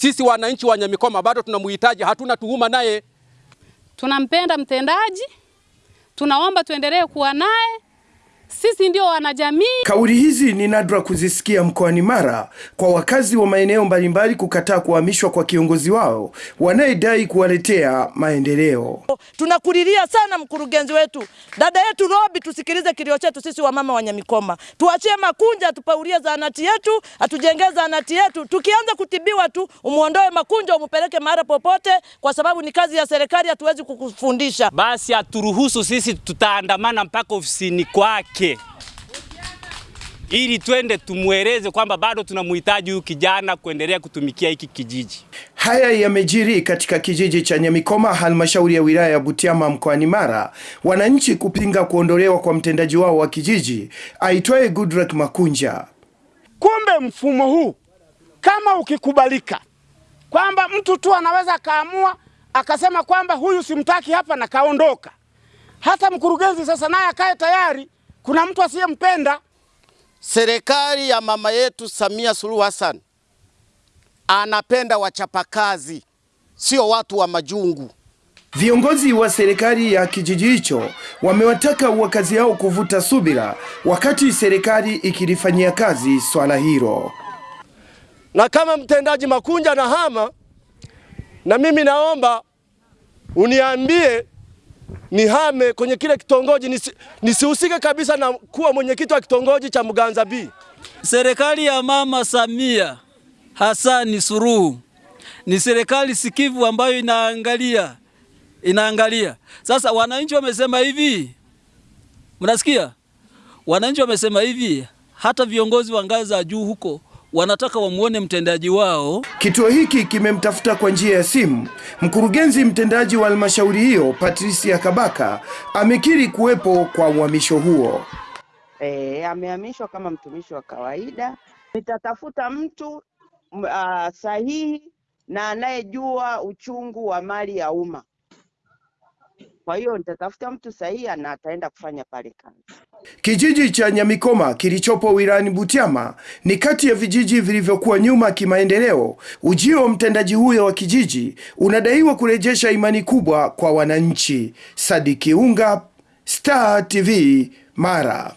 Sisi wananchi wa Nyamikoma bado tunamhitaji, hatuna tuhuma naye. Tunampenda mtendaji, tunaomba tuendelee kuwa naye. Sisi ndio wanajamii. Kauli hizi ni nadra kuzisikia mkoani Mara kwa wakazi wa maeneo mbalimbali kukataa kuhamishwa kwa kiongozi wao wanayedai kuwaletea maendeleo. Tunakulilia sana mkurugenzi wetu, dada yetu Robi, tusikilize kilio chetu sisi wamama wa Nyamikoma, tuachie Makunja atupaulie zahanati yetu, atujengee zahanati yetu. Tukianza kutibiwa tu umwondoe Makunja umupeleke mahali popote, kwa sababu ni kazi ya serikali, hatuwezi kukufundisha. Basi aturuhusu sisi, tutaandamana mpaka ofisini kwake ili twende tumweleze kwamba bado tunamhitaji huyu kijana kuendelea kutumikia hiki kijiji. Haya yamejiri katika kijiji cha Nyamikoma, halmashauri ya wilaya ya Butiama mkoani Mara, wananchi kupinga kuondolewa kwa mtendaji wao wa kijiji aitwaye Goodluck Makunja. Kumbe mfumo huu kama ukikubalika, kwamba mtu tu anaweza akaamua akasema kwamba huyu simtaki hapa na kaondoka, hata mkurugenzi sasa naye akae tayari, kuna mtu asiyempenda. Serikali ya mama yetu Samia Suluhu Hassan anapenda wachapakazi, sio watu wa majungu. Viongozi wa serikali ya kijiji hicho wamewataka wakazi hao kuvuta subira wakati serikali ikilifanyia kazi swala hilo. Na kama mtendaji Makunja na hama, na mimi naomba uniambie nihame kwenye kile kitongoji nisi, nisihusike kabisa na kuwa mwenyekiti wa kitongoji cha Muganza B. Serikali ya Mama Samia Hasani Suluhu ni serikali sikivu ambayo inaangalia inaangalia. Sasa wananchi wamesema hivi, mnasikia? Wananchi wamesema hivi, hata viongozi wa ngazi za juu huko wanataka wamwone mtendaji wao. Kituo hiki kimemtafuta kwa njia ya simu mkurugenzi mtendaji wa halmashauri hiyo Patricia Kabaka amekiri kuwepo kwa uhamisho huo. E, amehamishwa kama mtumishi wa kawaida. Nitatafuta mtu uh, sahihi na anayejua uchungu wa mali ya umma. Kwa hiyo nitatafuta mtu sahihi na ataenda kufanya pale kazi. Kijiji cha Nyamikoma kilichopo wilayani Butiama ni kati ya vijiji vilivyokuwa nyuma kimaendeleo. Ujio wa mtendaji huyo wa kijiji unadaiwa kurejesha imani kubwa kwa wananchi. Sadiki Unga, Star TV, Mara.